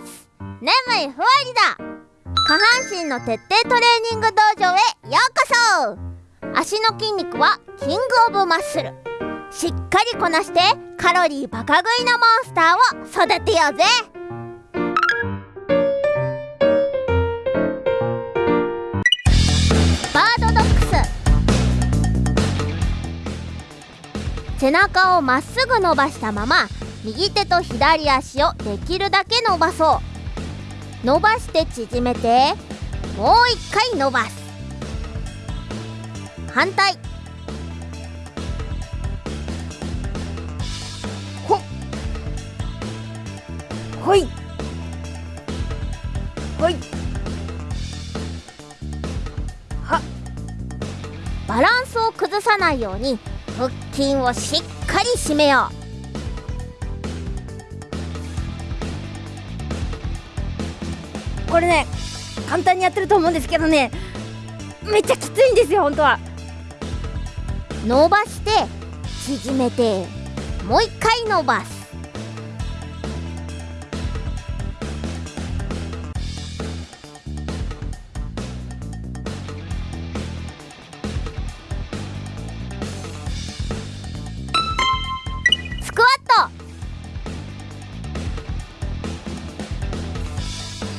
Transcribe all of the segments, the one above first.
ーツ眠いふわりだ。下半身の徹底トレーニング道場へようこそ。足の筋肉はキングオブマッスル。しっかりこなしてカロリーバカ食いのモンスターを育てようぜ。バードドックス。背中をまっすぐ伸ばしたまま右手と左足をできるだけ伸ばそう伸ばして縮めてもう一回伸ばす。反対。ほっ。ほい。ほい。は。バランスを崩さないように腹筋をしっかり締めよう。これね簡単にやってると思うんですけどねめっちゃきついんですよ本当は。伸ばして縮めてもう一回伸ばす。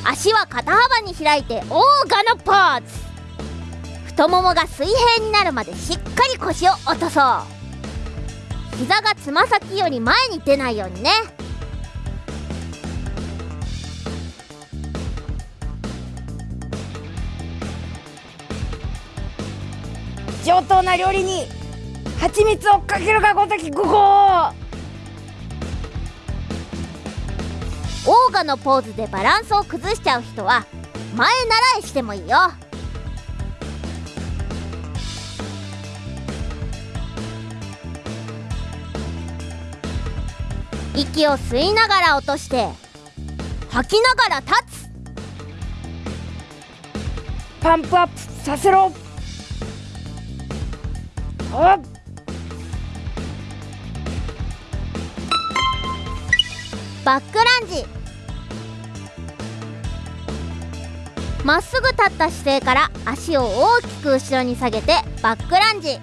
足は肩幅に開いてオーガのポーズ太ももが水平になるまでしっかり腰を落とそう。膝がつま先より前に出ないようにね。上等な料理に蜂蜜をかけるがごときごごオーガのポーズでバランスを崩しちゃう人は前習いしてもいいよ。息を吸いながら落として吐きながら立つ。パンプアップさせろ。あバックランジまっすぐ立った姿勢から足を大きく後ろに下げてバックランジ。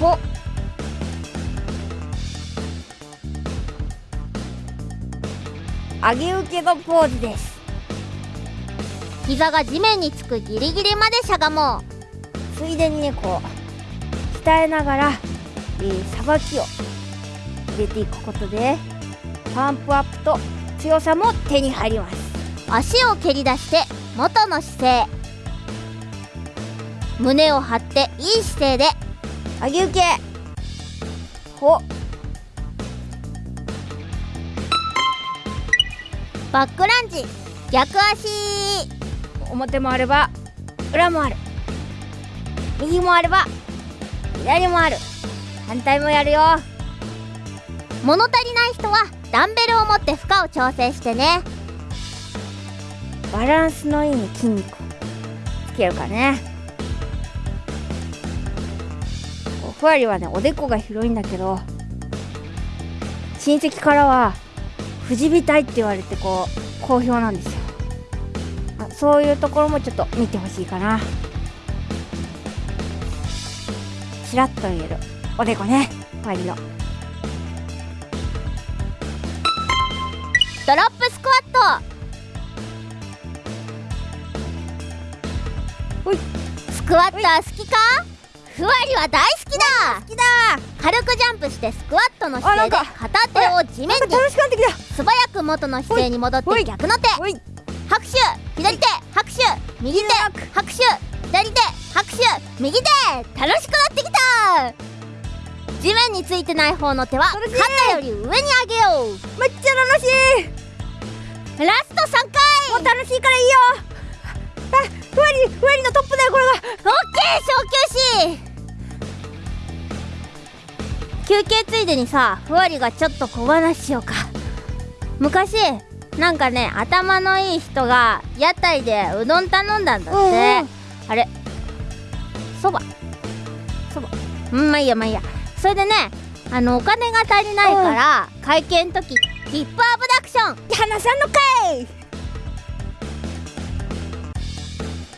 ほ上げ受けのポーズです。膝が地面につくギリギリまでしゃがもう。ついでにねこう鍛えながらさば、きを。入れていくことでパンプアップと強さも手に入ります。足を蹴り出して元の姿勢。胸を張っていい姿勢で。上げ受け。ほ。バックランジ。逆足。表もあれば裏もある。右もあれば左もある。反対もやるよ。物足りない人はダンベルを持って負荷を調整してねバランスのいい筋肉つけるからねふわりはねおでこが広いんだけど親戚からは藤びたいって言われてこう好評なんですよ。あそういうところもちょっと見てほしいかな。ちらっと見えるおでこねふわりの。ドロップスクワットスクワットは好きか？ふわりは大好きだ。好きだ。軽くジャンプしてスクワットの姿勢で片手を地面に。素早く元の姿勢に戻って逆の手拍手。左手拍手。右手拍手。左手拍手。右手。楽しくなってきた。地面についてない方の手は肩より上に上げよう。めっちゃ楽しい。ラスト3回。もう楽しいからいいよ休憩ついでにさふわりがちょっと小話しようか。昔なんかね頭のいい人が屋台でうどん頼んだんだって、うんうん。あれそば。そば。うんまあいいやまあいいや。それでねあのお金が足りないから、会計の時ヒップアブダクション。花さんのかい。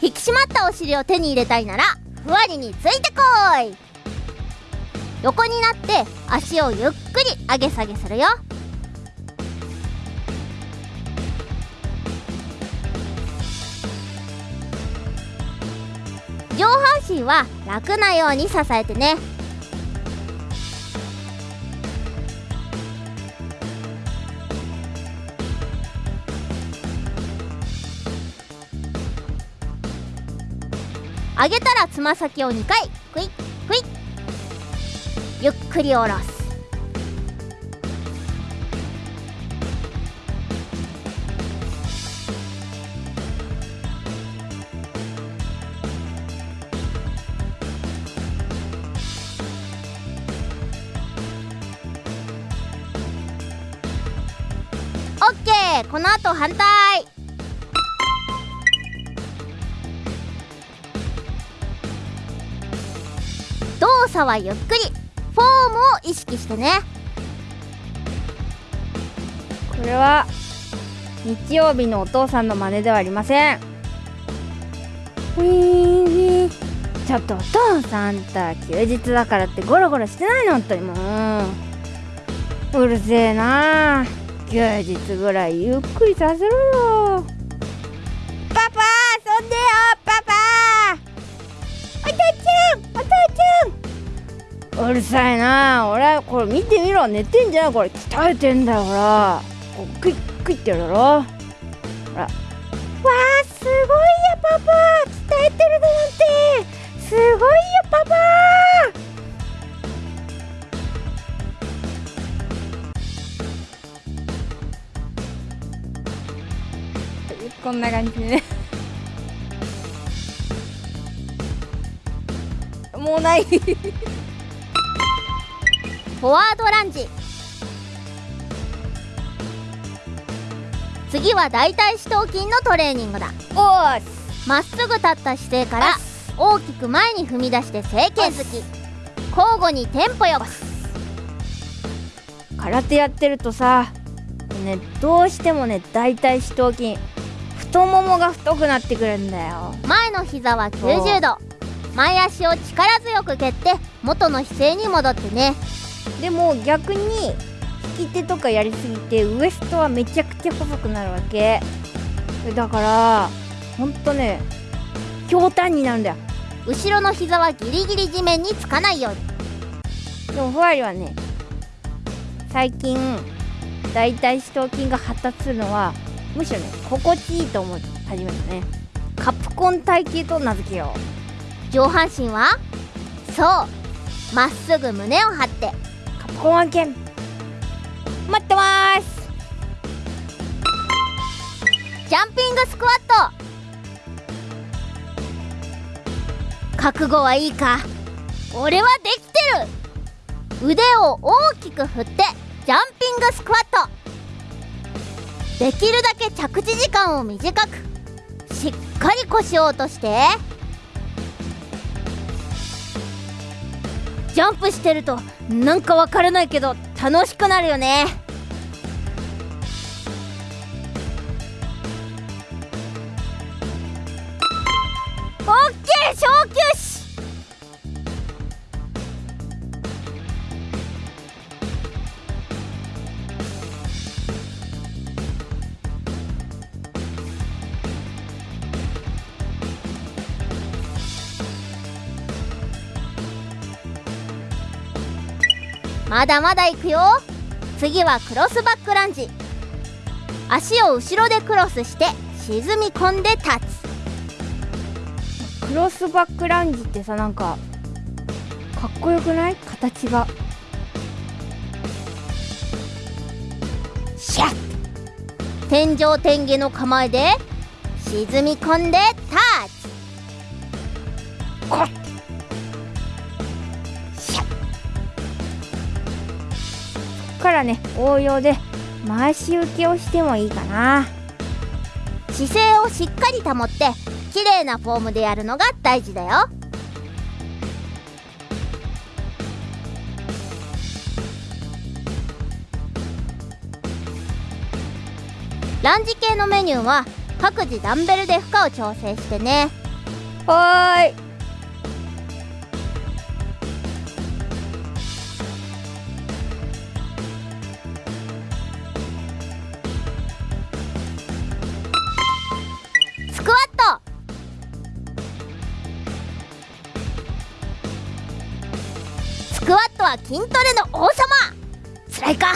引き締まったお尻を手に入れたいならふわりについてこい横になって足をゆっくり上げ下げするよ。上半身は楽なように支えてね。上げたらつま先を2回クイッ。くり下ろす。オッケーこの後反対。動作はゆっくり。フォームを意識してね。これは日曜日のお父さんの真似ではありません。ちょっとお父さんた休日だからってゴロゴロしてないの本当にもううるせえな。休日ぐらいゆっくりさせろよ。パパ遊んでよパパ。お父ちゃんうるさいな。俺これ見てみろ。寝てんじゃん。これ鍛えてんだよほら。こうクイックイってやるだろ。ほら。わあすごいよパパ。鍛えてるだなんて。すごいよパパ。こんな感じで。ねもうない。フォワードランジ。次は大腿四頭筋のトレーニングだ。おーまっすぐ立った姿勢から大きく前に踏み出して正拳突き。交互にテンポよく。空手やってるとさねどうしてもね大腿四頭筋太ももが太くなってくるんだよ。前の膝は90度。前足を力強く蹴って元の姿勢に戻ってねでも逆に引き手とかやりすぎてウエストはめちゃくちゃ細くなるわけ。だからほんとねひょうたんになるんだよ。後ろの膝はギリギリ地面につかないように。でもふわりはね最近大腿四頭筋が発達するのはむしろね心地いいと思い始めたね。カプコン体型と名付けよ上半身は？そう。まっすぐ胸を張ってうカプコン案件。待ってます。ジャンピングスクワット。覚悟はいいか。俺はできてる。腕を大きく振ってジャンピングスクワット。できるだけ着地時間を短くしっかり腰を落として。ジャンプしてるとなんかわからないけど楽しくなるよね。オッケー昇級！まだまだいくよ。次はクロスバックランジ。足を後ろでクロスして沈み込んで立つ。クロスバックランジってさなんかかっこよくない？形が。シャッ！天井天下の構えで沈み込んでタッチらね応用で回し受けをしてもいいかな。姿勢をしっかり保って綺麗なフォームでやるのが大事だよ。ランジ系のメニューは各自ダンベルで負荷を調整してね。はーい。は筋トレの王様。辛いか？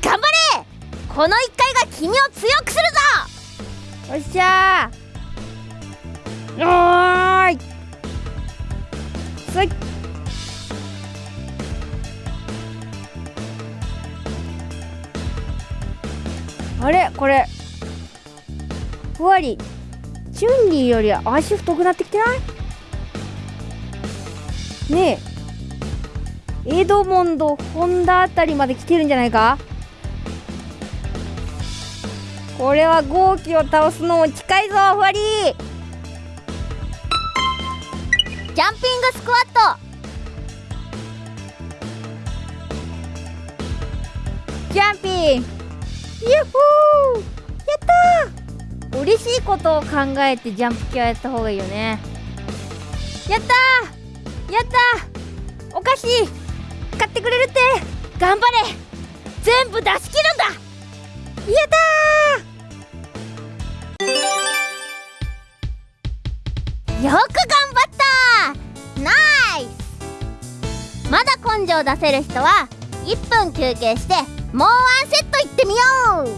頑張れ！この1回が君を強くするぞ！よっしゃー！おーい！すいあれ？これ。ふわり。チュンリーより足太くなってきてない？ねえ。エドモンドホンダあたりまで来てるんじゃないか？これは豪気を倒すのも近いぞふわり！ジャンピングスクワット！ジャンピン！ユッホー！やったー！嬉しいことを考えてジャンプ系はやった方がいいよね。やったー！やったー！お菓子買ってくれるって。頑張れ。全部出し切るんだ。やったよく頑張ったナイス。まだ根性出せる人は1分休憩してもうワンセットいってみよう。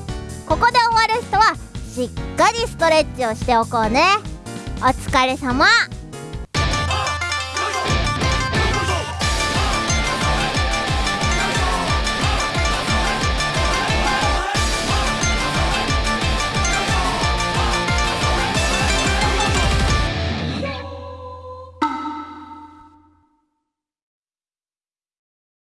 ここで終わる人はしっかりストレッチをしておこうね。お疲れ様。